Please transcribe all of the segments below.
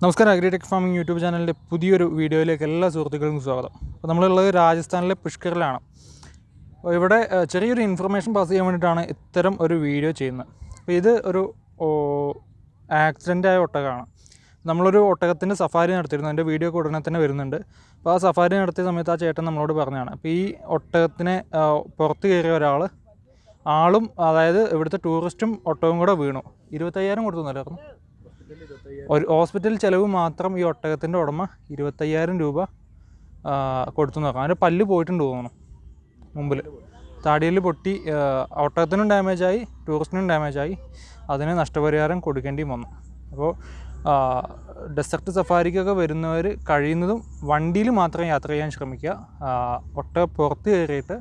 നമസ്കാരം agritech farming YouTube ചാനലിന്റെ പുതിയൊരു വീഡിയോയിലേക്ക് എല്ലാ സുഹൃത്തുക്കൾക്കും സ്വാഗതം. അപ്പോൾ നമ്മളുള്ളത് രാജസ്ഥാനിലെ പുഷ്കറിലാണ്. അപ്പോൾ ഇവിടെ ചെറിയൊരു ഇൻഫർമേഷൻ പാസ് ചെയ്യാൻ വേണ്ടിയിട്ടാണ് ഇത്തരം ഒരു വീഡിയോ ചെയ്യുന്നത്. അപ്പോൾ ഇത് ഒരു ആക്സിഡന്റ് ആയ ഒട്ടകമാണ്. നമ്മളൊരു ഒട്ടകത്തിന്റെ സഫാരി നടത്തിയിരുന്നു. അതിന്റെ വീഡിയോ ഒക്കെ ഉടനെ തന്നെ വരുന്നുണ്ട്. അപ്പോൾ ആ സഫാരി നടത്തിയ സമയത്ത് ആ ചേട്ടൻ നമ്മളോട് പറഞ്ഞതാണ് അപ്പോൾ ഈ ഒട്ടകത്തിനെ പുറത്ത് കയറിയ ഒരാൾ ആളും അതായത് ഇവിടുത്തെ ടൂറിസ്റ്റും ഒട്ടവും കൂടെ വീണു. ഇരുപത്തയ്യായിരം കൊടുത്തു എന്നല്ലായിരുന്നു ഒരു ഹോസ്പിറ്റൽ ചിലവ് മാത്രം ഈ ഒട്ടകത്തിന്റെ ഉടമ ഇരുപത്തയ്യായിരം രൂപ കൊടുത്തു നോക്കാം അതിന്റെ പല്ല് പോയിട്ടുണ്ട് തോന്നുന്നു മുമ്പിൽ താടിയിൽ പൊട്ടി ഒട്ടകത്തിനും ഡാമേജായി ടൂറിസ്റ്റിനും ഡാമേജായി അതിന് നഷ്ടപരിഹാരം കൊടുക്കേണ്ടിയും വന്നു. അപ്പോൾ ഡെസർട്ട് സഫാരിക്കൊക്കെ വരുന്നവർ കഴിയുന്നതും വണ്ടിയിൽ മാത്രം യാത്ര ചെയ്യാൻ ശ്രമിക്കുക. ഒട്ട പുറത്ത് കയറിയിട്ട്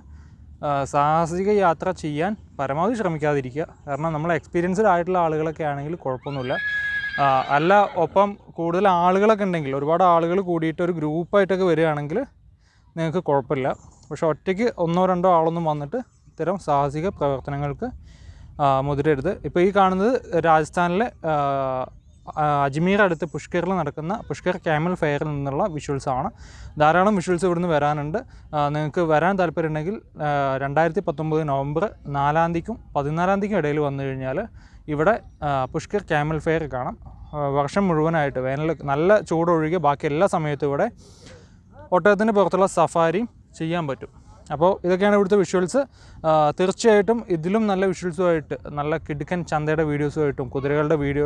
സാഹസിക യാത്ര ചെയ്യാൻ പരമാവധി ശ്രമിക്കാതിരിക്കുക. കാരണം നമ്മൾ എക്സ്പീരിയൻസ്ഡ് ആയിട്ടുള്ള ആളുകളൊക്കെ ആണെങ്കിൽ കുഴപ്പമൊന്നുമില്ല. അല്ല ഒപ്പം കൂടുതൽ ആളുകളൊക്കെ ഉണ്ടെങ്കിൽ ഒരുപാട് ആളുകൾ കൂടിയിട്ട് ഒരു ഗ്രൂപ്പായിട്ടൊക്കെ വരികയാണെങ്കിൽ നിങ്ങൾക്ക് കുഴപ്പമില്ല. പക്ഷേ ഒറ്റയ്ക്ക് ഒന്നോ രണ്ടോ ആളൊന്നും വന്നിട്ട് ഇത്തരം സാഹസിക പ്രവർത്തനങ്ങൾക്ക് മുതിരരുത്. ഇപ്പോൾ ഈ കാണുന്നത് രാജസ്ഥാനിലെ അജ്മീർ അടുത്ത് പുഷ്കറിൽ നടക്കുന്ന പുഷ്കർ ക്യാമൽ ഫെയറിൽ നിന്നുള്ള വിഷ്വൽസ് ആണ്. ധാരാളം വിഷ്വൽസ് ഇവിടുന്ന് വരാനുണ്ട്. നിങ്ങൾക്ക് വരാൻ താല്പര്യമുണ്ടെങ്കിൽ രണ്ടായിരത്തി പത്തൊമ്പത് നവംബർ നാലാം തീയതിക്കും പതിനാലാം തീയതിക്കും ഇടയിൽ വന്നു കഴിഞ്ഞാൽ ഇവിടെ പുഷ്കർ ക്യാമൽ ഫെയർ കാണാം. വർഷം മുഴുവനായിട്ട് വേനൽ നല്ല ചൂടൊഴികെ ബാക്കി എല്ലാ സമയത്തും ഇവിടെ ഒട്ടകത്തിന് പുറത്തുള്ള സഫാരിയും ചെയ്യാൻ പറ്റും. അപ്പോൾ ഇതൊക്കെയാണ് ഇവിടുത്തെ വിഷ്വൽസ് തീർച്ചയായിട്ടും ഇതിലും നല്ല വിഷ്വൽസുമായിട്ട് നല്ല കിടുക്കൻ ചന്തയുടെ വീഡിയോസുമായിട്ടും കുതിരകളുടെ വീഡിയോ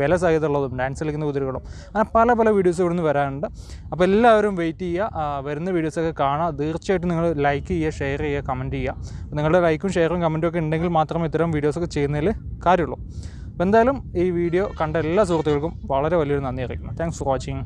വില സഹിതമുള്ളതും ഡാൻസ് കളിക്കുന്ന കുതിരകളും അങ്ങനെ പല പല വീഡിയോസ് ഇവിടുന്ന് വരാനുണ്ട് അപ്പോൾ എല്ലാവരും വെയിറ്റ് ചെയ്യുക. വരുന്ന വീഡിയോസൊക്കെ കാണുക. തീർച്ചയായിട്ടും നിങ്ങൾ ലൈക്ക് ചെയ്യുക ഷെയർ ചെയ്യുക കമന്റ് ചെയ്യുക. നിങ്ങളുടെ ലൈക്കും ഷെയറും കമന്റും ഒക്കെ ഉണ്ടെങ്കിൽ മാത്രമേ ഇത്തരം വീഡിയോസൊക്കെ ചെയ്യുന്നതിൽ കാര്യമുള്ളൂ. അപ്പോൾ എന്തായാലും ഈ വീഡിയോ കണ്ട എല്ലാ സുഹൃത്തുക്കൾക്കും വളരെ വലിയൊരു നന്ദി അറിയിക്കുന്നു. Thanks for watching